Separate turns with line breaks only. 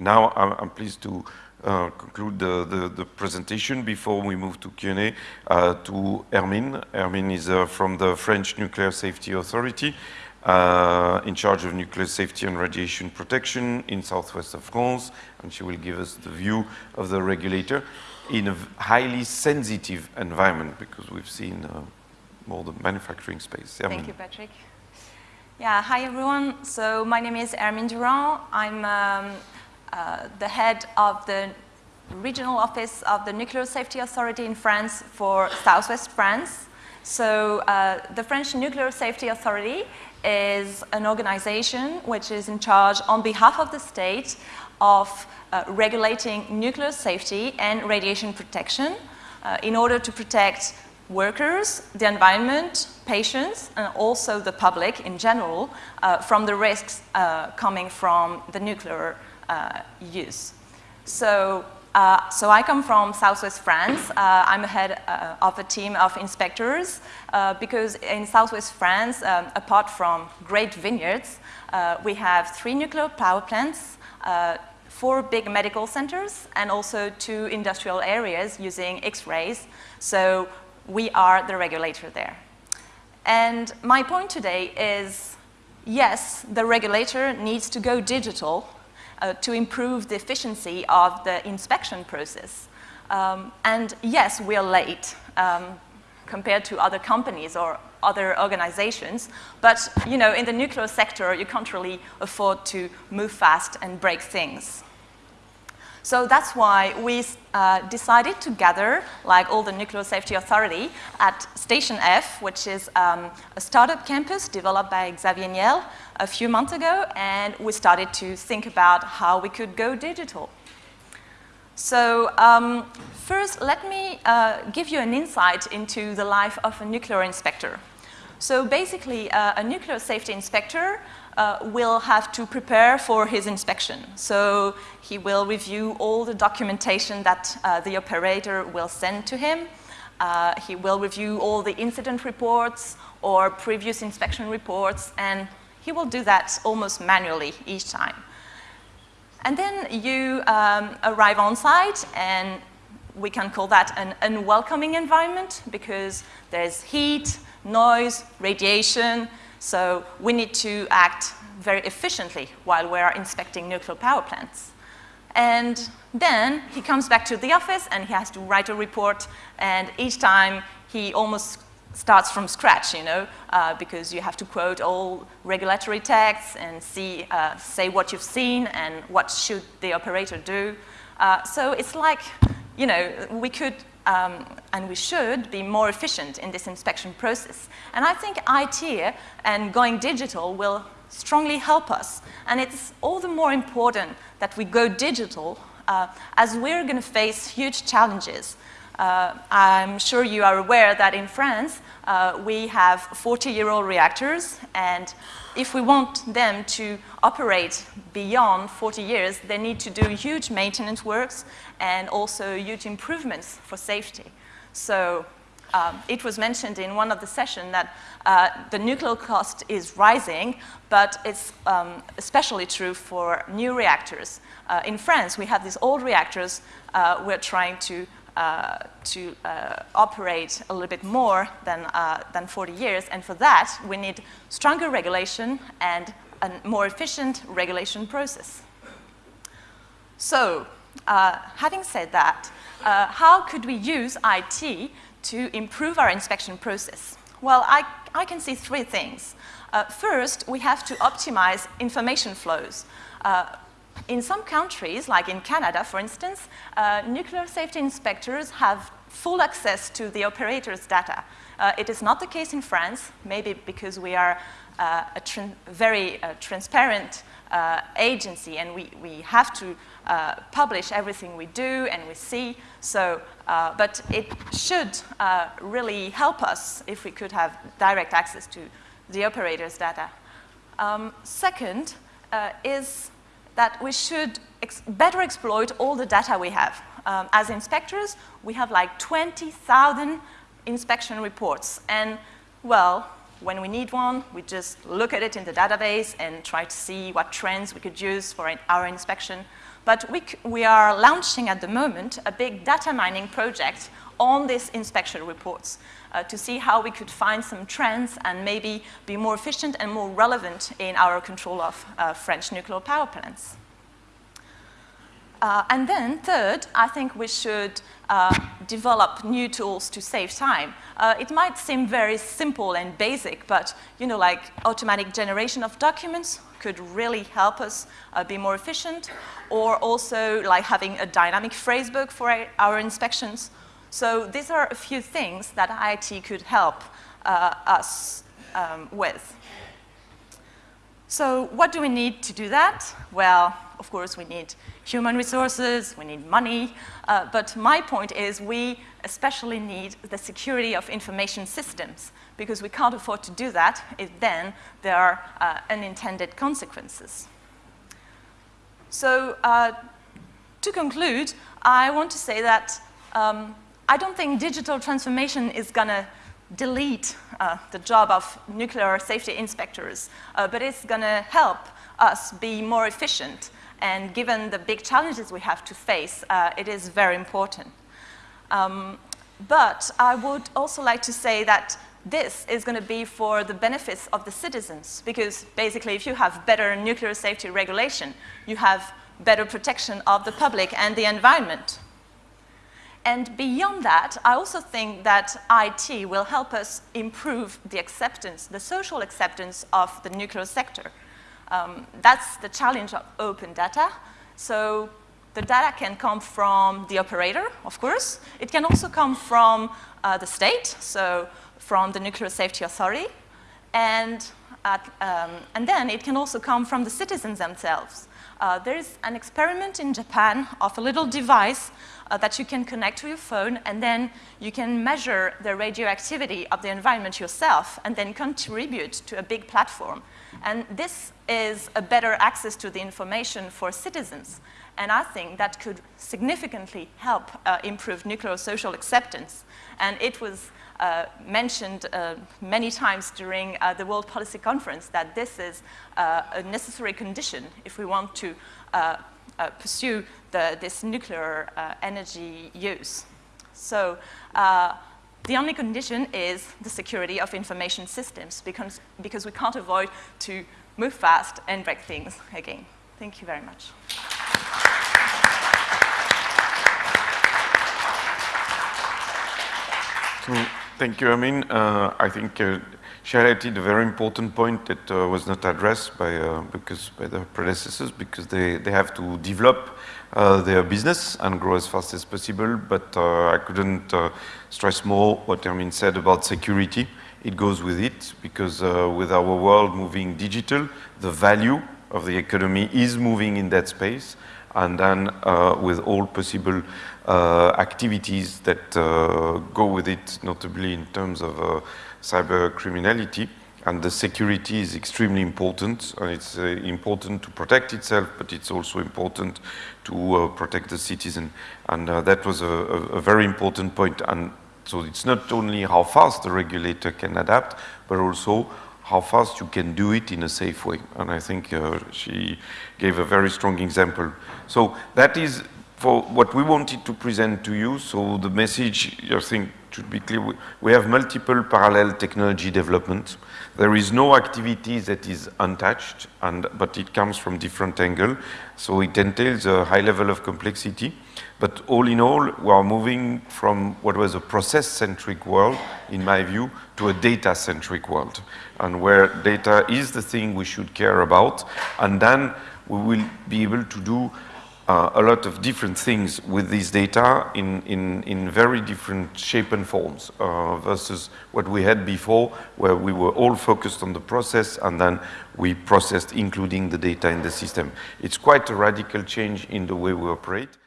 Now I'm, I'm pleased to uh, conclude the, the, the, presentation before we move to Q&A uh, to Hermine. Hermine is uh, from the French Nuclear Safety Authority uh, in charge of nuclear safety and radiation protection in southwest of France, and she will give us the view of the regulator in a highly sensitive environment because we've seen uh, more the manufacturing space.
Thank you, Patrick. Yeah, hi everyone. So my name is Hermine Durand. I'm um, uh, the head of the regional office of the Nuclear Safety Authority in France for Southwest France. So uh, the French Nuclear Safety Authority is an organization which is in charge on behalf of the state of uh, regulating nuclear safety and radiation protection uh, in order to protect workers, the environment, patients, and also the public in general uh, from the risks uh, coming from the nuclear use. So, uh, so I come from Southwest France. Uh, I'm head uh, of a team of inspectors because in Southwest France, um, apart from great vineyards, we have three nuclear power plants, four big medical centers, and also two industrial areas using X-rays. So we are the regulator there. And my point today is, yes, the regulator needs to go digital uh, to improve the efficiency of the inspection process. Um, and yes, we are late um, compared to other companies or other organizations, but you know, in the nuclear sector, you can't really afford to move fast and break things. So that's why we uh, decided to gather, like all the Nuclear Safety Authority, at Station F, which is um, a startup campus developed by Xavier Niel a few months ago, and we started to think about how we could go digital. So um, first, let me uh, give you an insight into the life of a nuclear inspector. So basically, uh, a nuclear safety inspector uh, will have to prepare for his inspection. So he will review all the documentation that uh, the operator will send to him. Uh, he will review all the incident reports or previous inspection reports, and he will do that almost manually each time. And then you um, arrive on site, and we can call that an unwelcoming environment because there's heat, noise, radiation, so we need to act very efficiently while we're inspecting nuclear power plants. And then he comes back to the office and he has to write a report and each time he almost starts from scratch, you know, uh, because you have to quote all regulatory texts and see, uh, say what you've seen and what should the operator do. Uh, so it's like, you know, we could um, and we should be more efficient in this inspection process. And I think IT and going digital will strongly help us. And it's all the more important that we go digital uh, as we're going to face huge challenges. Uh, I'm sure you are aware that in France, uh, we have 40-year-old reactors, and if we want them to operate beyond 40 years, they need to do huge maintenance works and also huge improvements for safety. So um, it was mentioned in one of the sessions that uh, the nuclear cost is rising, but it's um, especially true for new reactors. Uh, in France, we have these old reactors. Uh, we're trying to uh, to uh, operate a little bit more than, uh, than 40 years. And for that, we need stronger regulation and a more efficient regulation process. So, uh, having said that, uh, how could we use IT to improve our inspection process? Well, I, I can see three things. first, we have to optimize information flows in some countries, like in Canada, for instance, uh, nuclear safety inspectors have full access to the operator's data. Uh, it is not the case in France, maybe because we are uh, a very uh, transparent uh, agency and we, we have to uh, publish everything we do and we see. So, but it should really help us if we could have direct access to the operator's data. Um, second is that we should ex better exploit all the data we have. Um, as inspectors, we have like 20,000 inspection reports. And, well, when we need one, we just look at it in the database and try to see what trends we could use for our inspection. But we, we are launching at the moment a big data mining project on these inspection reports uh, to see how we could find some trends and maybe be more efficient and more relevant in our control of uh, French nuclear power plants. Uh, and then third, I think we should uh, develop new tools to save time. Uh, it might seem very simple and basic, but you know, like automatic generation of documents could really help us uh, be more efficient, or also like having a dynamic phrasebook for our, our inspections. So these are a few things that IIT could help uh, us um, with. So what do we need to do that? Well, of course, we need human resources, we need money, uh, but my point is we especially need the security of information systems because we can't afford to do that if then there are uh, unintended consequences. So uh, to conclude, I want to say that um, I don't think digital transformation is going to delete uh, the job of nuclear safety inspectors, uh, but it's going to help us be more efficient and given the big challenges we have to face, uh, it is very important. Um, but I would also like to say that this is going to be for the benefits of the citizens, because basically if you have better nuclear safety regulation, you have better protection of the public and the environment. And beyond that, I also think that IT will help us improve the acceptance, the social acceptance of the nuclear sector. Um, that's the challenge of open data. So the data can come from the operator, of course. It can also come from uh, the state, so from the Nuclear Safety Authority. And, at, um, and then it can also come from the citizens themselves. Uh, there is an experiment in Japan of a little device uh, that you can connect to your phone and then you can measure the radioactivity of the environment yourself and then contribute to a big platform. And this is a better access to the information for citizens. And I think that could significantly help uh, improve nuclear social acceptance. And it was uh, mentioned uh, many times during uh, the World Policy Conference that this is uh, a necessary condition if we want to uh, pursue the, this nuclear energy use. So the only condition is the security of information systems because, because we can't avoid to move fast and break things again. Thank you very much.
Thank you, Hermine. Uh, I think uh, she highlighted a very important point that uh, was not addressed by, uh, because, by the predecessors because they, they have to develop uh, their business and grow as fast as possible, but uh, I couldn't uh, stress more what Hermine said about security. It goes with it because uh, with our world moving digital, the value of the economy is moving in that space and then uh, with all possible activities that go with it, notably in terms of cyber criminality, and the security is extremely important and it's uh, important to protect itself but it's also important to uh, protect the citizen. And uh, that was a, a, very important point. point. And so it's not only how fast the regulator can adapt but also how fast you can do it in a safe way. And I think uh, she gave a very strong example. So that is for what we wanted to present to you so the message I think should be clear we have multiple parallel technology developments there is no activity that is untouched, and, but it comes from different angle. So it entails a high level of complexity. But all in all, we are moving from what was a process-centric world, in my view, to a data-centric world, and where data is the thing we should care about, and then we will be able to do uh, a lot of different things with this data in, in, in very different shape and forms uh, versus what we had before where we were all focused on the process and then we processed including the data in the system. It's quite a radical change in the way we operate.